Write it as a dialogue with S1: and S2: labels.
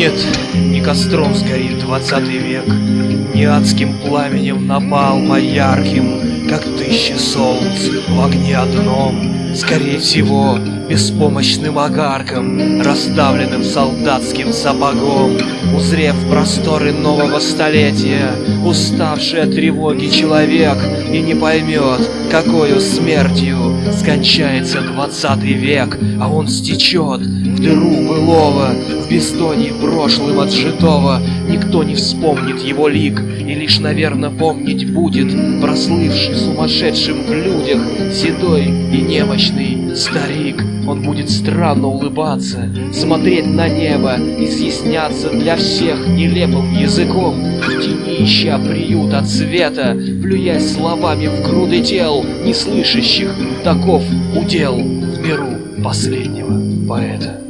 S1: Нет, не костром сгорит двадцатый век, Не адским пламенем напал ярким, как тысячи солнц в огне одном, Скорее всего, беспомощным огарком, Расставленным солдатским сапогом, Узрев просторы нового столетия, Уставший от тревоги человек И не поймет, какою смертью Скончается двадцатый век, А он стечет в дыру былого, В бездонье прошлым отжитого, Никто не вспомнит его лик, И лишь, наверное, помнить будет Прослывший сумасшедшим в людях Седой и немощный старик. Он будет странно улыбаться, смотреть на небо, изъясняться для всех нелепым языком, в тени ища приют от света, плюясь словами в груды тел, не слышащих, таков удел в миру последнего поэта.